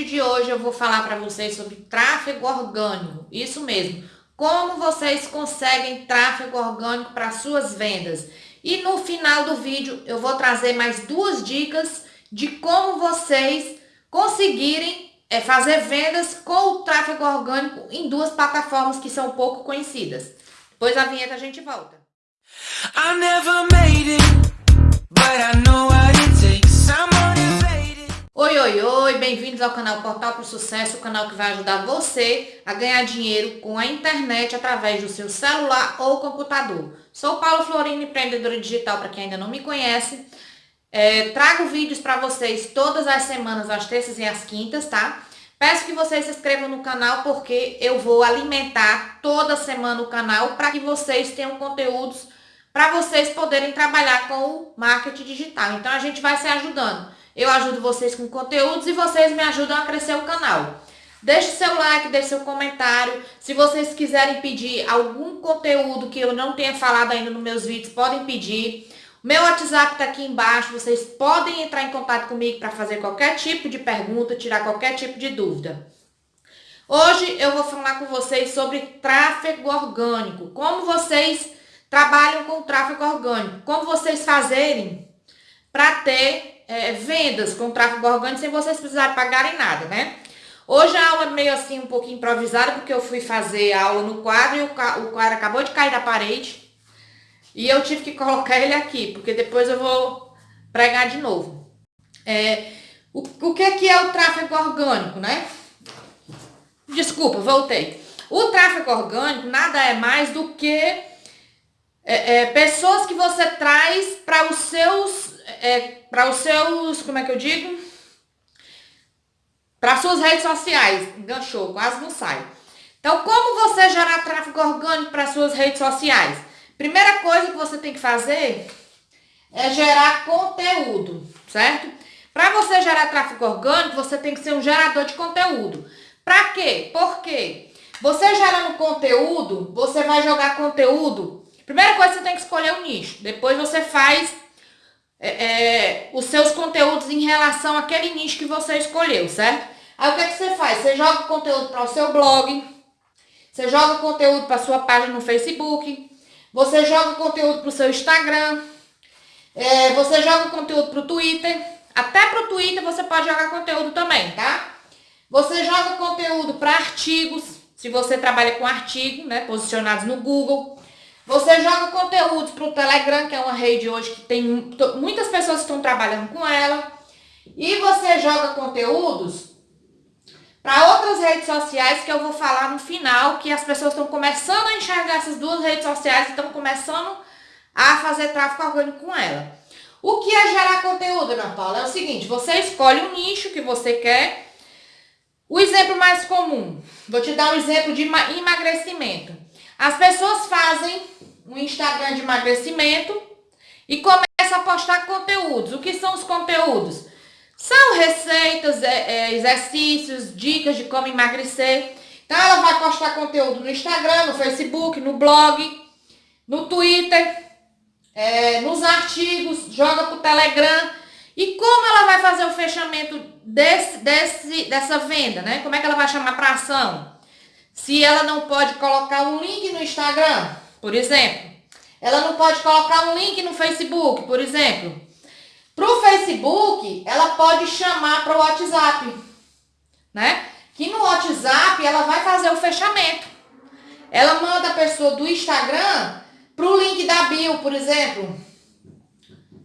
vídeo de hoje eu vou falar para vocês sobre tráfego orgânico, isso mesmo, como vocês conseguem tráfego orgânico para suas vendas. E no final do vídeo eu vou trazer mais duas dicas de como vocês conseguirem é, fazer vendas com o tráfego orgânico em duas plataformas que são pouco conhecidas. Depois da vinheta a gente volta. I never made it, but I know what bem-vindos ao canal Portal para o Sucesso, o canal que vai ajudar você a ganhar dinheiro com a internet através do seu celular ou computador. Sou Paulo Florino, empreendedora digital para quem ainda não me conhece. É, trago vídeos para vocês todas as semanas, às terças e às quintas, tá? Peço que vocês se inscrevam no canal porque eu vou alimentar toda semana o canal para que vocês tenham conteúdos para vocês poderem trabalhar com o marketing digital. Então a gente vai se ajudando. Eu ajudo vocês com conteúdos e vocês me ajudam a crescer o canal. Deixe seu like, deixe seu comentário. Se vocês quiserem pedir algum conteúdo que eu não tenha falado ainda nos meus vídeos, podem pedir. Meu WhatsApp está aqui embaixo, vocês podem entrar em contato comigo para fazer qualquer tipo de pergunta, tirar qualquer tipo de dúvida. Hoje eu vou falar com vocês sobre tráfego orgânico, como vocês trabalham com tráfego orgânico, como vocês fazerem para ter é, vendas com tráfego orgânico sem vocês precisarem pagarem nada, né? Hoje a aula é meio assim, um pouquinho improvisada, porque eu fui fazer a aula no quadro e o, o quadro acabou de cair da parede. E eu tive que colocar ele aqui, porque depois eu vou pregar de novo. É, o, o que, é que é o tráfego orgânico, né? Desculpa, voltei. O tráfego orgânico nada é mais do que é, é, pessoas que você traz para os seus, é, para os seus, como é que eu digo? Para suas redes sociais. Enganchou, quase não sai. Então, como você gerar tráfego orgânico para suas redes sociais? Primeira coisa que você tem que fazer é gerar conteúdo, certo? Para você gerar tráfego orgânico, você tem que ser um gerador de conteúdo. Para quê? Por quê? Você gerando conteúdo, você vai jogar conteúdo. Primeira coisa, você tem que escolher o nicho. Depois você faz é, é, os seus conteúdos em relação àquele nicho que você escolheu, certo? Aí o que, é que você faz? Você joga conteúdo para o seu blog, você joga conteúdo para sua página no Facebook, você joga conteúdo para o seu Instagram. É, você joga conteúdo para o Twitter. Até para o Twitter você pode jogar conteúdo também, tá? Você joga conteúdo para artigos. Se você trabalha com artigo, né? Posicionados no Google. Você joga conteúdos para o Telegram, que é uma rede hoje que tem muitas pessoas que estão trabalhando com ela. E você joga conteúdos para outras redes sociais que eu vou falar no final, que as pessoas estão começando a enxergar essas duas redes sociais e estão começando a fazer tráfego orgânico com ela. O que é gerar conteúdo, Ana Paula? É o seguinte, você escolhe um nicho que você quer. O exemplo mais comum, vou te dar um exemplo de emagrecimento. As pessoas fazem um Instagram de emagrecimento e começam a postar conteúdos. O que são os conteúdos? São receitas, é, é, exercícios, dicas de como emagrecer. Então ela vai postar conteúdo no Instagram, no Facebook, no blog, no Twitter, é, nos artigos, joga pro Telegram. E como ela vai fazer o fechamento desse, desse, dessa venda, né? Como é que ela vai chamar para ação? Se ela não pode colocar um link no Instagram, por exemplo. Ela não pode colocar um link no Facebook, por exemplo. Para o Facebook, ela pode chamar para o WhatsApp, né? Que no WhatsApp ela vai fazer o fechamento. Ela manda a pessoa do Instagram para o link da bio, por exemplo.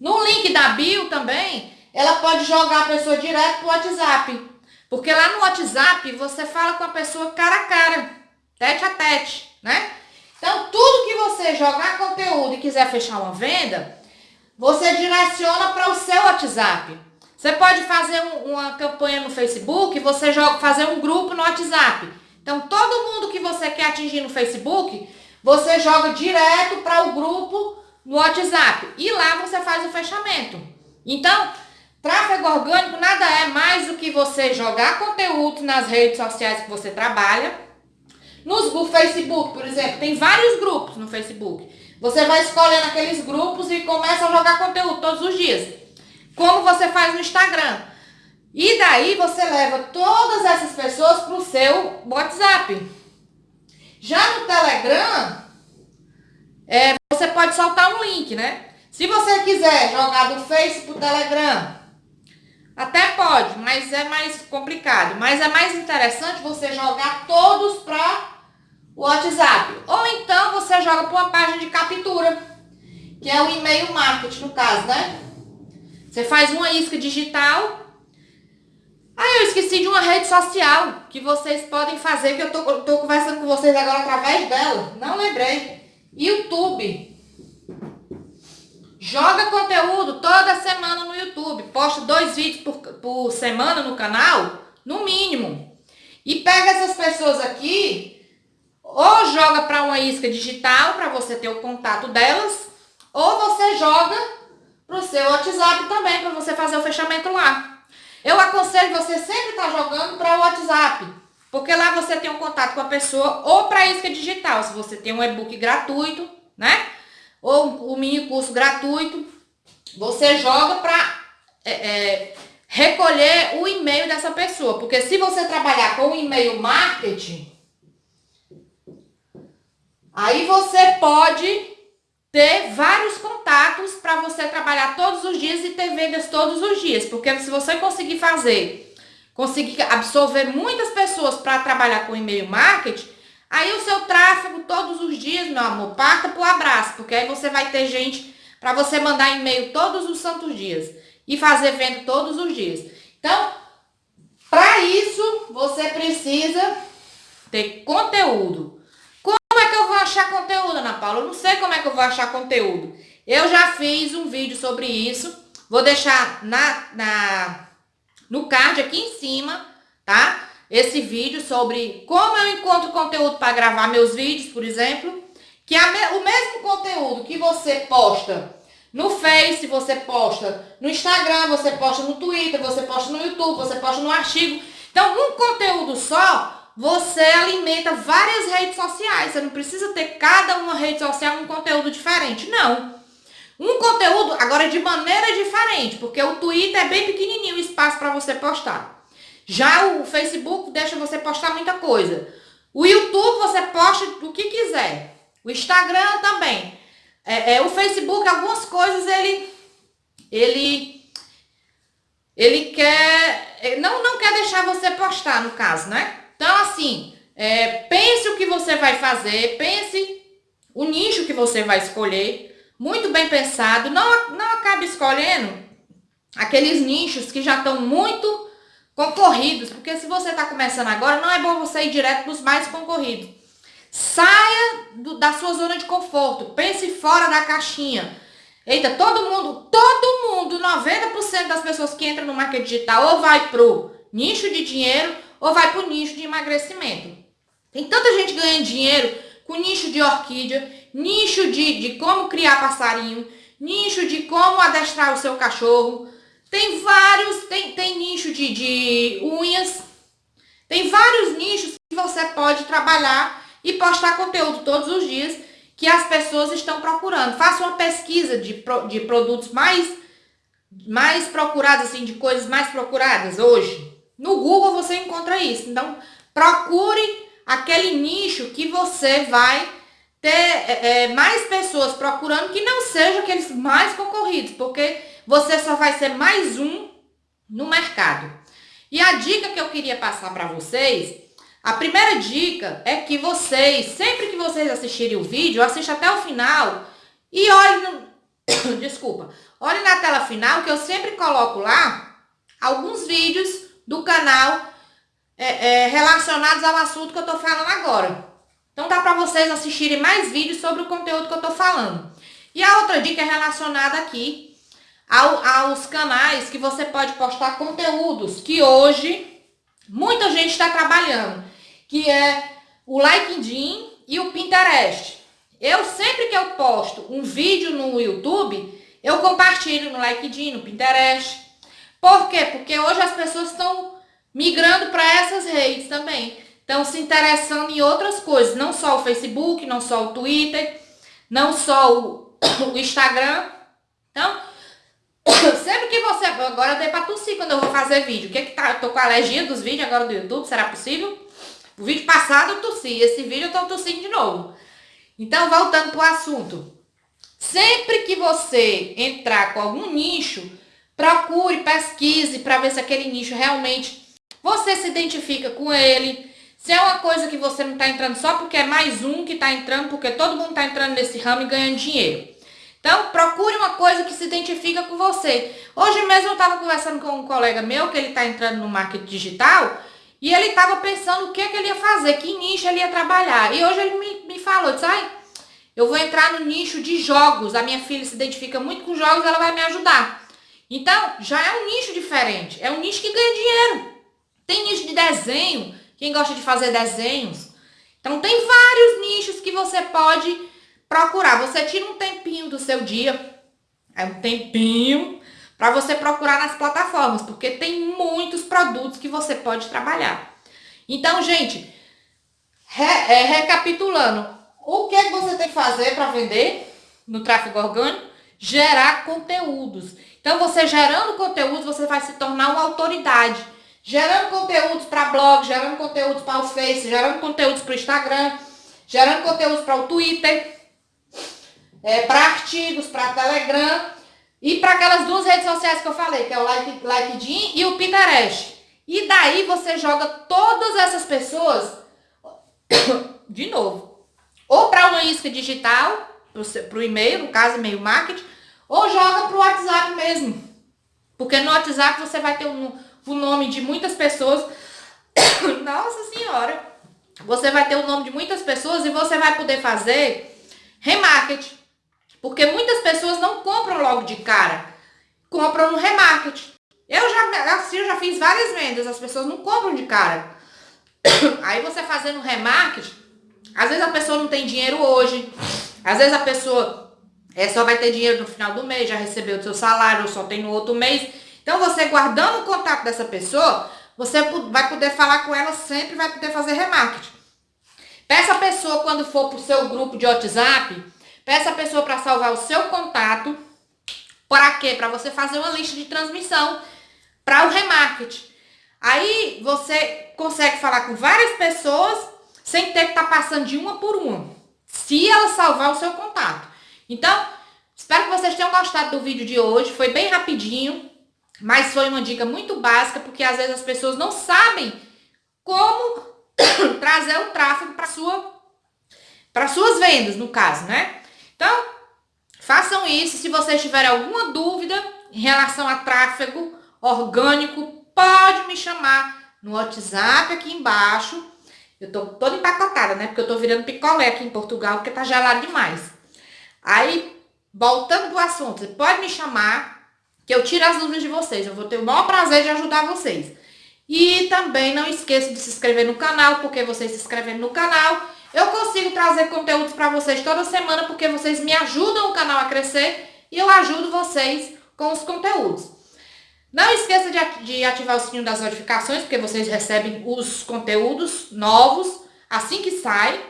No link da bio também, ela pode jogar a pessoa direto para o WhatsApp. Porque lá no WhatsApp você fala com a pessoa cara a cara, tete a tete, né? Então, tudo que você jogar conteúdo e quiser fechar uma venda, você direciona para o seu WhatsApp. Você pode fazer um, uma campanha no Facebook, você joga, fazer um grupo no WhatsApp. Então, todo mundo que você quer atingir no Facebook, você joga direto para o grupo no WhatsApp. E lá você faz o fechamento. Então, tráfego orgânico nada é mais do que você jogar conteúdo nas redes sociais que você trabalha. Nos, no Facebook, por exemplo, tem vários grupos no Facebook. Você vai escolhendo aqueles grupos e começa a jogar conteúdo todos os dias. Como você faz no Instagram. E daí você leva todas essas pessoas para o seu WhatsApp. Já no Telegram, é, você pode soltar um link, né? Se você quiser jogar do Face pro Telegram, até pode, mas é mais complicado. Mas é mais interessante você jogar todos para o WhatsApp. Ou então você joga para uma página de captura, que é o e-mail marketing no caso, né? Você faz uma isca digital. Ah, eu esqueci de uma rede social que vocês podem fazer, que eu tô, tô conversando com vocês agora através dela. Não lembrei. YouTube. Joga conteúdo toda semana no YouTube. Posta dois vídeos por, por semana no canal, no mínimo. E pega essas pessoas aqui, ou joga para uma isca digital, para você ter o contato delas, ou você joga para o seu WhatsApp também, para você fazer o fechamento lá. Eu aconselho você sempre estar tá jogando para o WhatsApp, porque lá você tem um contato com a pessoa, ou para isca digital, se você tem um e-book gratuito, né? ou o mini curso gratuito, você joga para é, é, recolher o e-mail dessa pessoa. Porque se você trabalhar com e-mail marketing, aí você pode ter vários contatos para você trabalhar todos os dias e ter vendas todos os dias. Porque se você conseguir fazer, conseguir absorver muitas pessoas para trabalhar com e-mail marketing, Aí o seu tráfego todos os dias, meu amor, parta pro abraço, porque aí você vai ter gente para você mandar e-mail todos os santos dias e fazer venda todos os dias. Então, para isso, você precisa ter conteúdo. Como é que eu vou achar conteúdo, Ana Paula? Eu não sei como é que eu vou achar conteúdo. Eu já fiz um vídeo sobre isso. Vou deixar na, na, no card aqui em cima, tá? esse vídeo sobre como eu encontro conteúdo para gravar meus vídeos, por exemplo, que é o mesmo conteúdo que você posta no Face, você posta no Instagram, você posta no Twitter, você posta no YouTube, você posta no artigo. Então, um conteúdo só, você alimenta várias redes sociais. Você não precisa ter cada uma rede social um conteúdo diferente, não. Um conteúdo, agora de maneira diferente, porque o Twitter é bem pequenininho o espaço para você postar. Já o Facebook deixa você postar muita coisa. O YouTube você posta o que quiser. O Instagram também. É, é, o Facebook, algumas coisas ele ele ele quer não não quer deixar você postar no caso, né? Então assim, é, pense o que você vai fazer, pense o nicho que você vai escolher, muito bem pensado. Não não acabe escolhendo aqueles nichos que já estão muito concorridos, porque se você está começando agora, não é bom você ir direto para os mais concorridos. Saia do, da sua zona de conforto, pense fora da caixinha. Eita, todo mundo, todo mundo, 90% das pessoas que entram no marketing digital ou vai pro nicho de dinheiro ou vai pro nicho de emagrecimento. Tem tanta gente ganhando dinheiro com nicho de orquídea, nicho de, de como criar passarinho, nicho de como adestrar o seu cachorro, tem vários, tem, tem nicho de, de unhas, tem vários nichos que você pode trabalhar e postar conteúdo todos os dias que as pessoas estão procurando. Faça uma pesquisa de, de produtos mais, mais procurados, assim, de coisas mais procuradas hoje. No Google você encontra isso. Então, procure aquele nicho que você vai ter é, é mais pessoas procurando que não sejam aqueles mais concorridos, porque você só vai ser mais um no mercado. E a dica que eu queria passar para vocês, a primeira dica é que vocês, sempre que vocês assistirem o vídeo, assista até o final e olhe no... Desculpa. Olhe na tela final que eu sempre coloco lá alguns vídeos do canal é, é, relacionados ao assunto que eu tô falando agora. Então dá para vocês assistirem mais vídeos sobre o conteúdo que eu tô falando. E a outra dica é relacionada aqui ao, aos canais que você pode postar conteúdos que hoje muita gente está trabalhando, que é o LinkedIn e o Pinterest. Eu sempre que eu posto um vídeo no YouTube, eu compartilho no LinkedIn, no Pinterest. Por quê? Porque hoje as pessoas estão migrando para essas redes também. Estão se interessando em outras coisas, não só o Facebook, não só o Twitter, não só o, o Instagram. Então, sempre que você... Agora dei pra tossir quando eu vou fazer vídeo. O que que tá? Eu tô com alergia dos vídeos agora do YouTube, será possível? O vídeo passado eu tossi, esse vídeo eu tô tossindo de novo. Então, voltando pro assunto. Sempre que você entrar com algum nicho, procure, pesquise para ver se aquele nicho realmente você se identifica com ele. Se é uma coisa que você não está entrando só porque é mais um que está entrando, porque todo mundo está entrando nesse ramo e ganhando dinheiro. Então, procure uma coisa que se identifica com você. Hoje mesmo eu estava conversando com um colega meu, que ele está entrando no marketing digital, e ele estava pensando o que, que ele ia fazer, que nicho ele ia trabalhar. E hoje ele me, me falou, disse, eu vou entrar no nicho de jogos. A minha filha se identifica muito com jogos, ela vai me ajudar. Então, já é um nicho diferente. É um nicho que ganha dinheiro. Tem nicho de desenho, quem gosta de fazer desenhos. Então, tem vários nichos que você pode procurar. Você tira um tempinho do seu dia, é um tempinho, para você procurar nas plataformas, porque tem muitos produtos que você pode trabalhar. Então, gente, re, é, recapitulando, o que, é que você tem que fazer para vender no tráfego orgânico? Gerar conteúdos. Então, você gerando conteúdos, você vai se tornar uma autoridade. Gerando conteúdos para blog, gerando conteúdos para o Face, gerando conteúdos para o Instagram, gerando conteúdos para o Twitter, é, para artigos, para Telegram e para aquelas duas redes sociais que eu falei, que é o like, LinkedIn e o Pinterest. E daí você joga todas essas pessoas de novo ou para uma isca digital, para o e-mail, no caso e-mail marketing, ou joga para o WhatsApp mesmo. Porque no WhatsApp você vai ter um, o nome de muitas pessoas. Nossa senhora! Você vai ter o nome de muitas pessoas e você vai poder fazer remarketing. Porque muitas pessoas não compram logo de cara. Compram no remarketing. Eu já, assim, eu já fiz várias vendas, as pessoas não compram de cara. Aí você fazendo remarketing, às vezes a pessoa não tem dinheiro hoje, às vezes a pessoa é, só vai ter dinheiro no final do mês, já recebeu o seu salário, só tem no outro mês. Então você guardando o contato dessa pessoa, você vai poder falar com ela sempre, vai poder fazer remarketing. Peça a pessoa quando for para o seu grupo de WhatsApp, peça a pessoa para salvar o seu contato. Para quê? Para você fazer uma lista de transmissão para o remarketing. Aí você consegue falar com várias pessoas sem ter que estar tá passando de uma por uma, se ela salvar o seu contato. Então, espero que vocês tenham gostado do vídeo de hoje, foi bem rapidinho, mas foi uma dica muito básica, porque às vezes as pessoas não sabem como trazer o tráfego para sua para suas vendas, no caso, né? Então, façam isso. Se vocês tiverem alguma dúvida em relação a tráfego orgânico, pode me chamar no WhatsApp aqui embaixo eu tô toda empacotada, né? Porque eu tô virando picolé aqui em Portugal, porque tá gelado demais. Aí, voltando pro assunto, pode me chamar, que eu tiro as dúvidas de vocês. Eu vou ter o maior prazer de ajudar vocês. E também não esqueça de se inscrever no canal, porque vocês se inscrevendo no canal, eu consigo trazer conteúdos para vocês toda semana, porque vocês me ajudam o canal a crescer e eu ajudo vocês com os conteúdos. Não esqueça de ativar o sininho das notificações, porque vocês recebem os conteúdos novos assim que sai.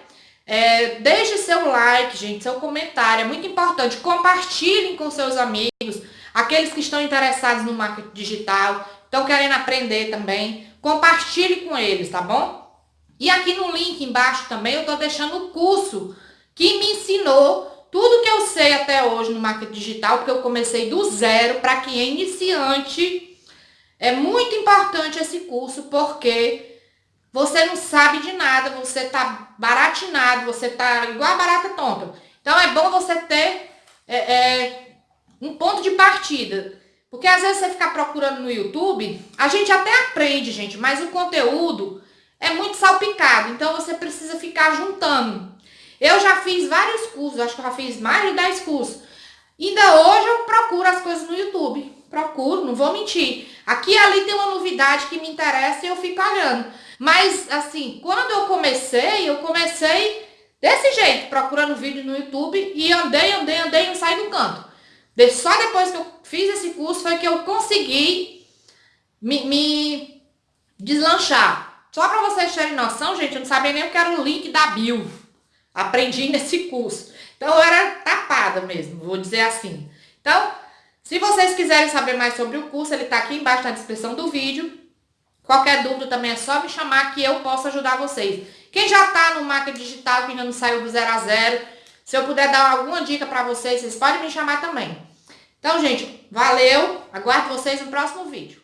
É, deixe seu like, gente, seu comentário, é muito importante. Compartilhem com seus amigos, aqueles que estão interessados no marketing digital, estão querendo aprender também. Compartilhe com eles, tá bom? E aqui no link embaixo também eu estou deixando o curso que me ensinou tudo que eu sei até hoje no marketing digital, porque eu comecei do zero, para quem é iniciante, é muito importante esse curso, porque você não sabe de nada, você tá baratinado, você tá igual a barata tonta. Então é bom você ter é, é, um ponto de partida. Porque às vezes você ficar procurando no YouTube, a gente até aprende, gente, mas o conteúdo é muito salpicado. Então você precisa ficar juntando. Eu já fiz vários cursos, acho que eu já fiz mais de 10 cursos. Ainda hoje eu procuro as coisas no YouTube. Procuro, não vou mentir. Aqui e ali tem uma novidade que me interessa e eu fico olhando. Mas, assim, quando eu comecei, eu comecei desse jeito, procurando vídeo no YouTube e andei, andei, andei não saí do canto. Só depois que eu fiz esse curso foi que eu consegui me, me deslanchar. Só para vocês terem noção, gente, eu não sabia nem o que era o link da bio. Aprendi nesse curso. Então eu era tapada mesmo, vou dizer assim. Então, Se vocês quiserem saber mais sobre o curso, ele está aqui embaixo na descrição do vídeo. Qualquer dúvida também é só me chamar que eu posso ajudar vocês. Quem já está no marketing digital, que ainda não saiu do zero a zero, se eu puder dar alguma dica para vocês, vocês podem me chamar também. Então, gente, valeu. Aguardo vocês no próximo vídeo.